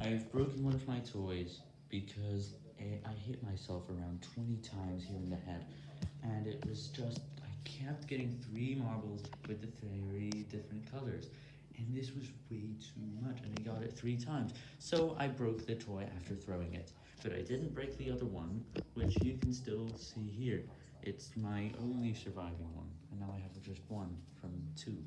I've broken one of my toys because I hit myself around 20 times here in the head, and it was just, I kept getting three marbles with the three different colors, and this was way too much, and I got it three times, so I broke the toy after throwing it, but I didn't break the other one, which you can still see here, it's my only surviving one, and now I have just one from two.